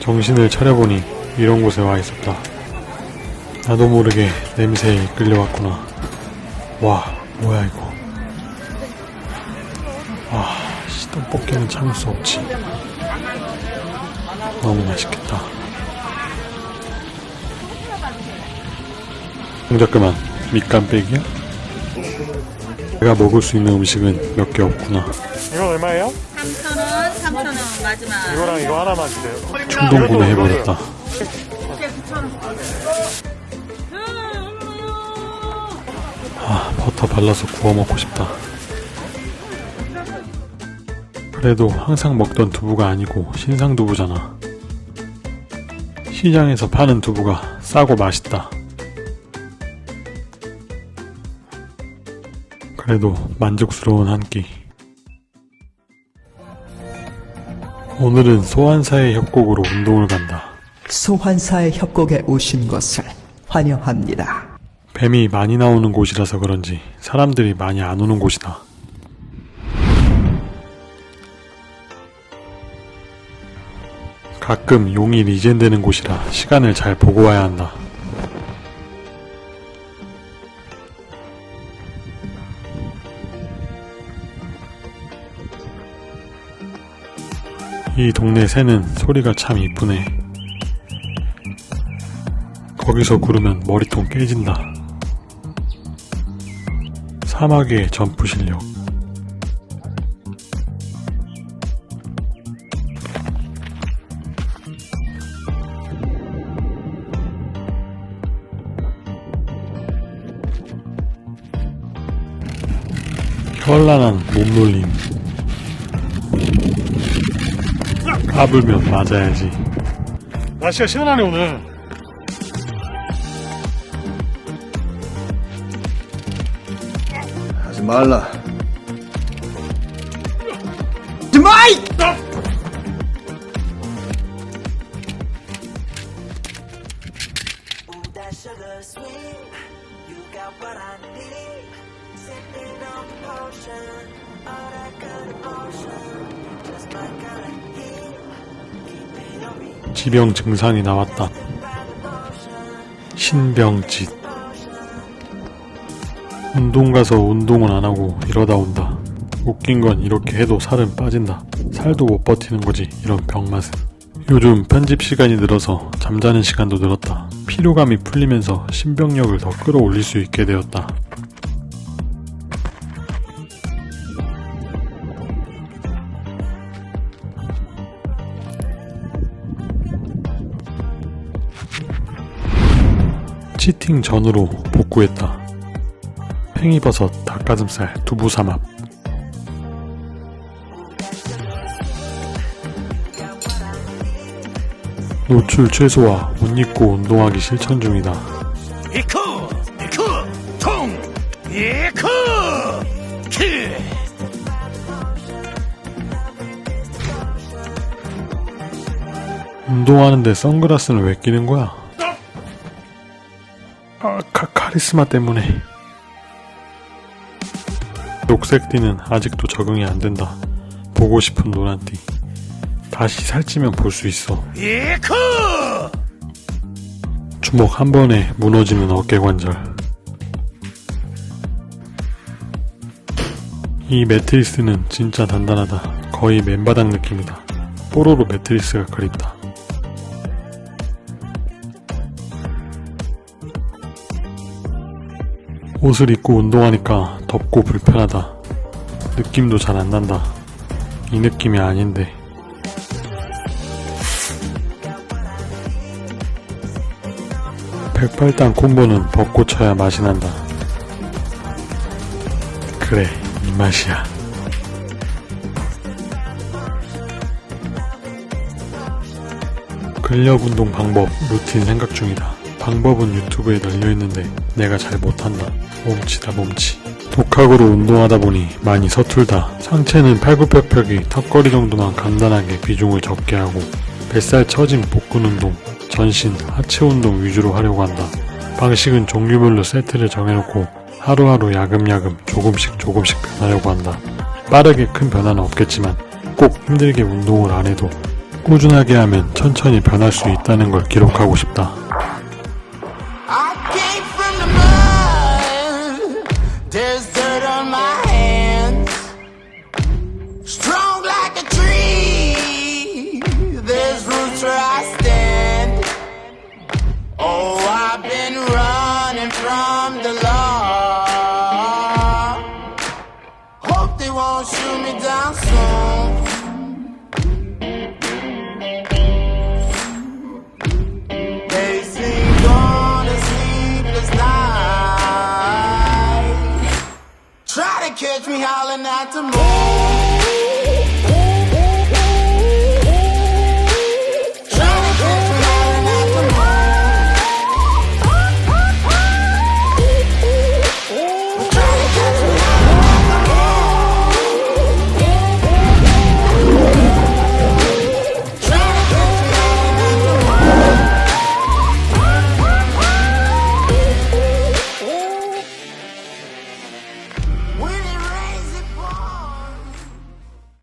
정신을 차려보니 이런 곳에 와 있었다. 나도 모르게 냄새에 이끌려왔구나. 와, 뭐야 이거. 와, 씨, 떡볶이는 참을 수 없지. 너무 맛있겠다. 동작 그만. 밑간 빼기야? 내가 먹을 수 있는 음식은 몇 개 없구나. 이건 얼마예요? 3,000원, 3,000원 마지막. 이거랑 이거 하나만 주세요. 충동 구매해버렸다. 아, 버터 발라서 구워 먹고 싶다. 그래도 항상 먹던 두부가 아니고 신상 두부잖아. 시장에서 파는 두부가 싸고 맛있다. 그래도 만족스러운 한 끼. 오늘은 소환사의 협곡으로 운동을 간다. 소환사의 협곡에 오신 것을 환영합니다. 뱀이 많이 나오는 곳이라서 그런지 사람들이 많이 안 오는 곳이다. 가끔 용이 리젠되는 곳이라 시간을 잘 보고 와야 한다. 이 동네 새는 소리가 참 이쁘네. 거기서 구르면 머리통 깨진다. 사막의 점프 실력. 현란한 몸놀림. 까불면 맞아야지. 날씨가 시원하네 오늘. 하지 말라. 하지 마이! that sugar sweet. You got what I need. Sipping on potion, all that good emotion. Just my kind of heat. 지병 증상이 나왔다. 신병짓. 운동 가서 운동은 안 하고 이러다 온다. 웃긴 건 이렇게 해도 살은 빠진다. 살도 못 버티는 거지, 이런 병맛은. 요즘 편집 시간이 늘어서 잠자는 시간도 늘었다. 피로감이 풀리면서 신병력을 더 끌어올릴 수 있게 되었다. 치팅 전으로 복구했다. 팽이버섯, 닭가슴살, 두부삼합. 노출 최소화, 옷 입고 운동하기 실천 중이다. 이크 이크 통 이크 키 운동하는데 선글라스는 왜 끼는 거야? 아, 카, 카리스마 때문에. 녹색 띠는 아직도 적응이 안 된다. 보고 싶은 노란 띠. 다시 살찌면 볼 수 있어. 이크 주먹 한 번에 무너지는 어깨 관절. 이 매트리스는 진짜 단단하다. 거의 맨바닥 느낌이다. 뽀로로 매트리스가 그립다. 옷을 입고 운동하니까 덥고 불편하다. 느낌도 잘 안 난다. 이 느낌이 아닌데. 백발당 콤보는 벚꽃 쳐야 맛이 난다. 그래, 이 맛이야. 근력 운동 방법, 루틴 생각 중이다. 방법은 유튜브에 널려있는데 내가 잘 못한다. 몸치다 몸치. 독학으로 운동하다 보니 많이 서툴다. 상체는 팔굽혀펴기, 턱걸이 정도만 간단하게 비중을 적게 하고 뱃살 처짐 복근 운동, 전신, 하체 운동 위주로 하려고 한다. 방식은 종류별로 세트를 정해놓고 하루하루 야금야금 조금씩 조금씩 변하려고 한다. 빠르게 큰 변화는 없겠지만 꼭 힘들게 운동을 안 해도 꾸준하게 하면 천천히 변할 수 있다는 걸 기록하고 싶다. There's dirt on my hands. Strong like a tree. There's roots where I stand. Oh, I've been running from the law. Hope they won't shoot me down soon. catch me howling at the moon.